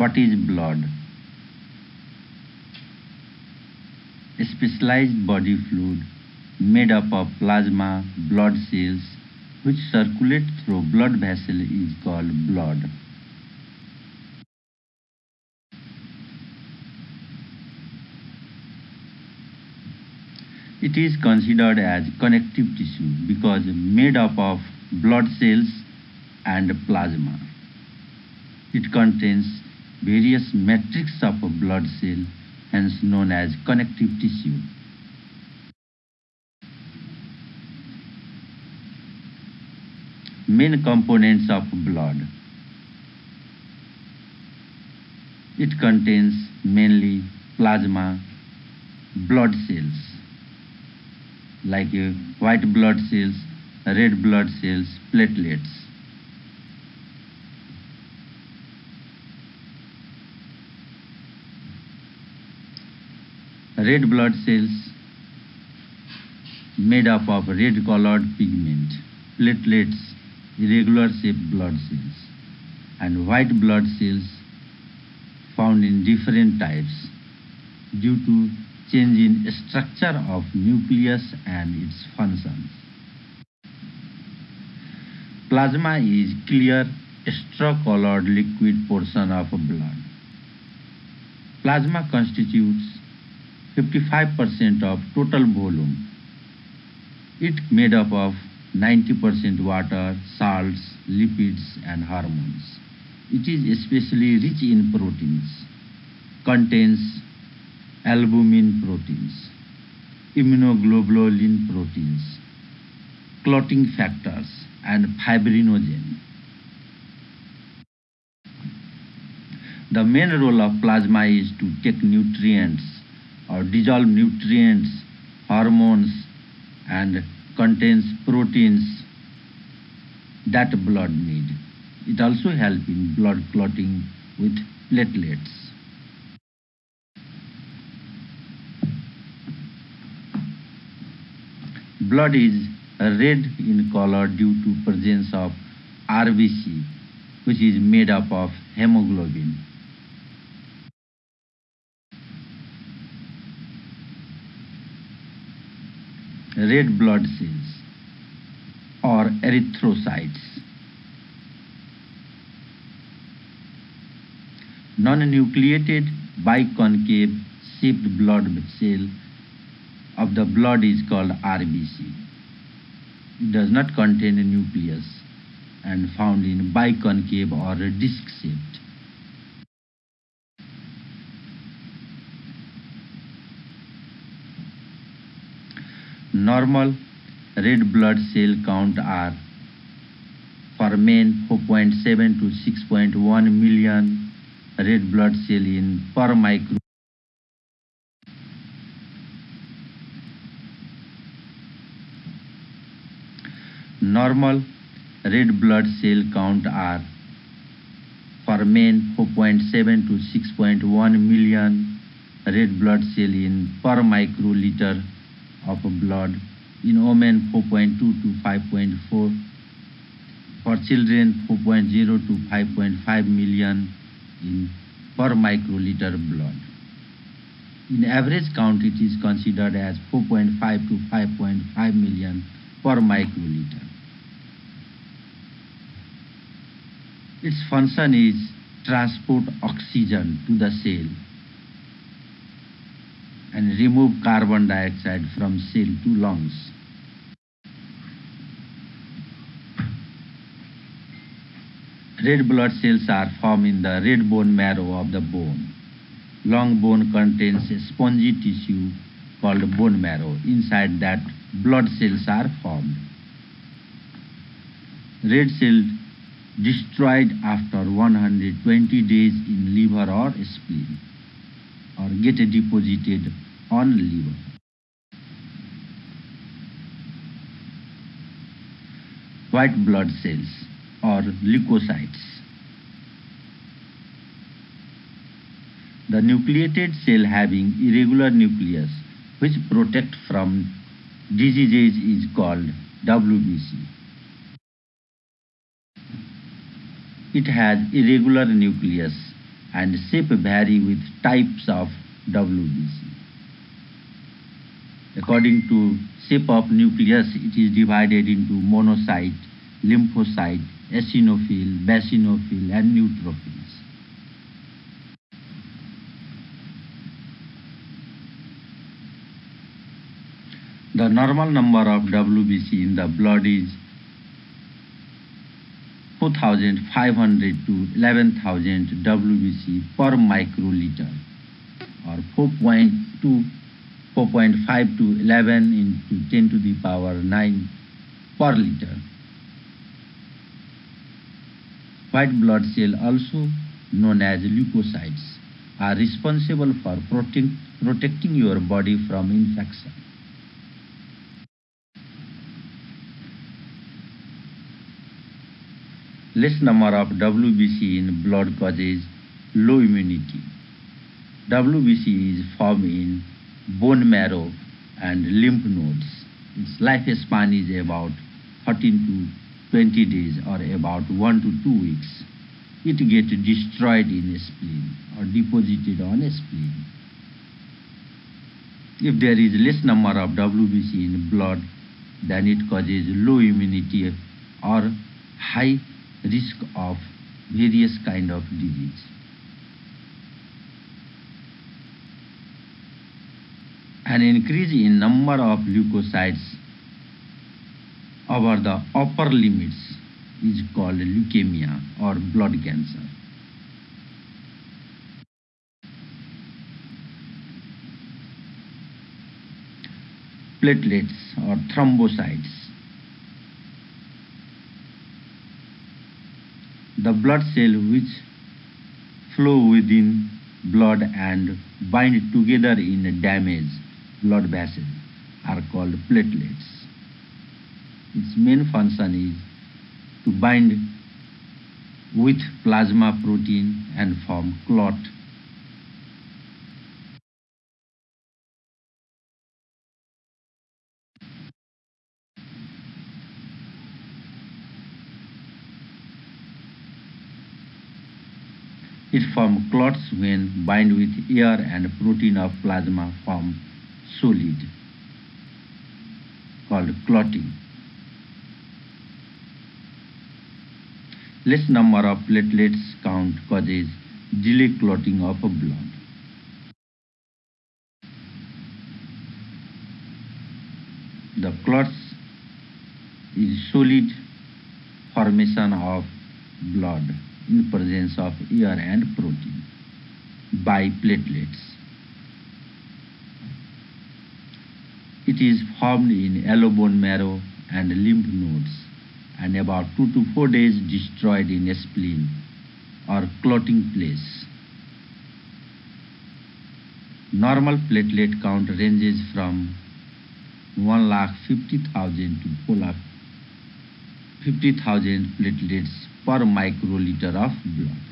What is blood? A specialized body fluid made up of plasma, blood cells, which circulate through blood vessel is called blood. It is considered as connective tissue because made up of blood cells and plasma. It contains various matrix of a blood cell, hence known as connective tissue. Main components of blood. It contains mainly plasma, blood cells like uh, white blood cells, red blood cells, platelets. Red blood cells made up of red colored pigment, platelets, irregular shaped blood cells, and white blood cells found in different types due to change in structure of nucleus and its functions. Plasma is clear straw-colored liquid portion of blood. Plasma constitutes 55% of total volume. It made up of 90% water, salts, lipids and hormones. It is especially rich in proteins, contains albumin proteins, immunoglobulin proteins, clotting factors, and fibrinogen. The main role of plasma is to take nutrients or dissolve nutrients, hormones, and contains proteins that blood need. It also helps in blood clotting with platelets. Blood is red in color due to presence of RBC, which is made up of hemoglobin. Red blood cells or erythrocytes. Non-nucleated biconcave shaped blood cell of the blood is called RBC. It does not contain a nucleus and found in biconcave or disc shaped. Normal red blood cell count are for men 4.7 to 6.1 million red blood cell in per micro. Normal red blood cell count are for men 4.7 to 6.1 million red blood cell in per microliter of blood in women 4.2 to 5.4 for children 4.0 to 5.5 million in per microliter blood. In average count it is considered as 4.5 to 5.5 million per microliter. Its function is transport oxygen to the cell and remove carbon dioxide from cell to lungs. Red blood cells are formed in the red bone marrow of the bone. Long bone contains a spongy tissue called bone marrow. Inside that, blood cells are formed. Red cells destroyed after 120 days in liver or spleen or get deposited on liver. White blood cells or leukocytes. The nucleated cell having irregular nucleus which protect from diseases is called WBC. It has irregular nucleus and shape vary with types of WBC. According to shape of nucleus, it is divided into monocyte, lymphocyte, eosinophil, basionophil, and neutrophils. The normal number of WBC in the blood is 4500 to 11000 WBC per microliter or 4.2 4.5 to 11 into 10 to the power 9 per liter. White blood cell also known as leukocytes are responsible for protect, protecting your body from infection. Less number of WBC in blood causes low immunity. WBC is formed in bone marrow and lymph nodes. Its lifespan is about 13 to 20 days or about 1 to 2 weeks. It gets destroyed in a spleen or deposited on a spleen. If there is less number of WBC in blood, then it causes low immunity or high risk of various kind of disease. An increase in number of leukocytes over the upper limits is called leukemia or blood cancer. Platelets or thrombocytes. The blood cell which flow within blood and bind together in damaged blood vessels are called platelets. Its main function is to bind with plasma protein and form clot. It forms clots when bind with air and protein of plasma form solid called clotting. Less number of platelets count causes delay clotting of blood. The clots is solid formation of blood in presence of air and protein by platelets. It is formed in yellow bone marrow and lymph nodes and about 2 to 4 days destroyed in a spleen or clotting place. Normal platelet count ranges from 1 lakh 50,000 to 4 lakh 50,000 platelets per microliter of blood.